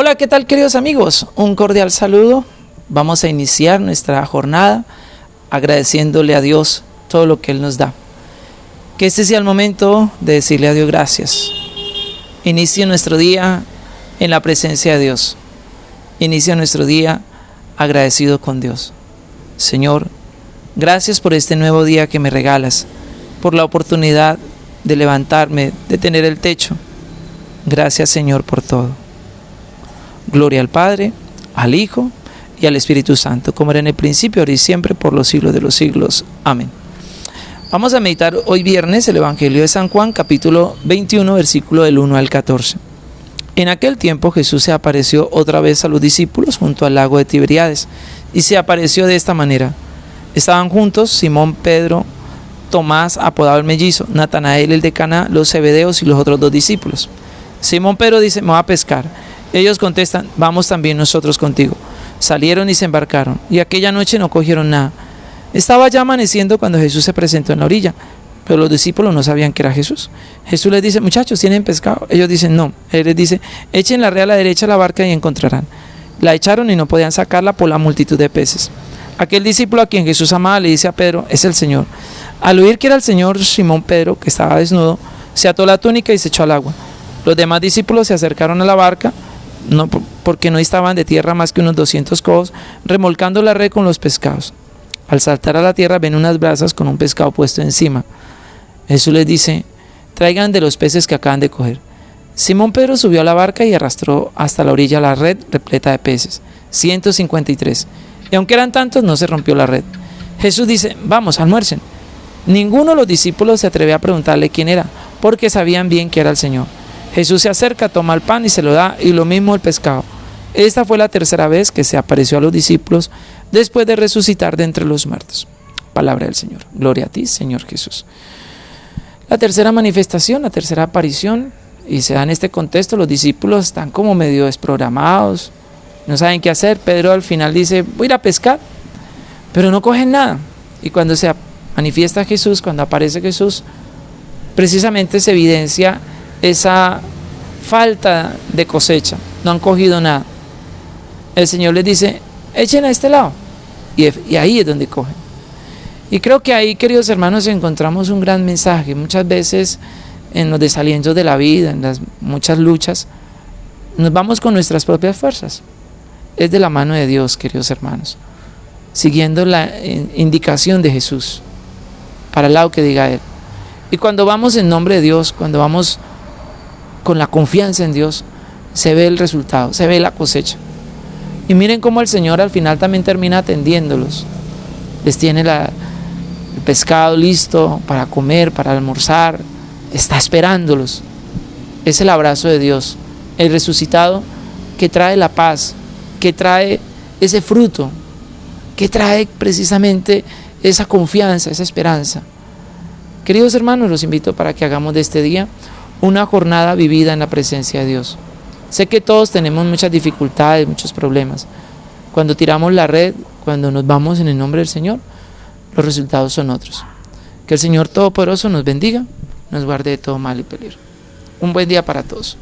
Hola, ¿qué tal queridos amigos? Un cordial saludo. Vamos a iniciar nuestra jornada agradeciéndole a Dios todo lo que Él nos da. Que este sea el momento de decirle a Dios gracias. Inicie nuestro día en la presencia de Dios. Inicia nuestro día agradecido con Dios. Señor, gracias por este nuevo día que me regalas, por la oportunidad de levantarme, de tener el techo. Gracias Señor por todo. Gloria al Padre, al Hijo y al Espíritu Santo, como era en el principio, ahora y siempre, por los siglos de los siglos. Amén. Vamos a meditar hoy viernes el Evangelio de San Juan, capítulo 21, versículo del 1 al 14. En aquel tiempo Jesús se apareció otra vez a los discípulos junto al lago de Tiberiades, y se apareció de esta manera. Estaban juntos Simón, Pedro, Tomás, apodado el mellizo, Natanael el de Cana, los Zebedeos y los otros dos discípulos. Simón Pedro dice, me va a pescar. Ellos contestan, vamos también nosotros contigo. Salieron y se embarcaron, y aquella noche no cogieron nada. Estaba ya amaneciendo cuando Jesús se presentó en la orilla, pero los discípulos no sabían que era Jesús. Jesús les dice, muchachos, ¿tienen pescado? Ellos dicen, no. Él les dice, echen la red a la derecha la barca y encontrarán. La echaron y no podían sacarla por la multitud de peces. Aquel discípulo a quien Jesús amaba le dice a Pedro, es el Señor. Al oír que era el Señor, Simón Pedro, que estaba desnudo, se ató la túnica y se echó al agua. Los demás discípulos se acercaron a la barca, no, porque no estaban de tierra más que unos 200 codos, remolcando la red con los pescados. Al saltar a la tierra ven unas brasas con un pescado puesto encima. Jesús les dice, traigan de los peces que acaban de coger. Simón Pedro subió a la barca y arrastró hasta la orilla la red repleta de peces, 153. Y aunque eran tantos, no se rompió la red. Jesús dice, vamos, almuercen. Ninguno de los discípulos se atrevió a preguntarle quién era, porque sabían bien que era el Señor. Jesús se acerca, toma el pan y se lo da, y lo mismo el pescado. Esta fue la tercera vez que se apareció a los discípulos después de resucitar de entre los muertos. Palabra del Señor. Gloria a ti, Señor Jesús. La tercera manifestación, la tercera aparición, y se da en este contexto, los discípulos están como medio desprogramados, no saben qué hacer. Pedro al final dice, voy a ir a pescar, pero no cogen nada. Y cuando se manifiesta Jesús, cuando aparece Jesús, precisamente se evidencia esa falta de cosecha, no han cogido nada. El Señor les dice, echen a este lado. Y, ahí es donde cogen. Y creo que ahí, queridos hermanos, encontramos un gran mensaje. Muchas veces en los desalientos de la vida, en las muchas luchas, nos vamos con nuestras propias fuerzas. Es de la mano de Dios, queridos hermanos, siguiendo la eh, indicación de Jesús, para el lado que diga Él. Y cuando vamos en nombre de Dios, cuando vamos con la confianza en Dios, se ve el resultado, se ve la cosecha. Y miren cómo el Señor al final también termina atendiéndolos. Les tiene el pescado listo para comer, para almorzar. Está esperándolos. Es el abrazo de Dios, el resucitado que trae la paz, que trae ese fruto, que trae precisamente esa confianza, esa esperanza. Queridos hermanos, los invito para que hagamos de este día una jornada vivida en la presencia de Dios. Sé que todos tenemos muchas dificultades, muchos problemas. Cuando tiramos la red, cuando nos vamos en el nombre del Señor, los resultados son otros. Que el Señor Todopoderoso nos bendiga, nos guarde de todo mal y peligro. Un buen día para todos.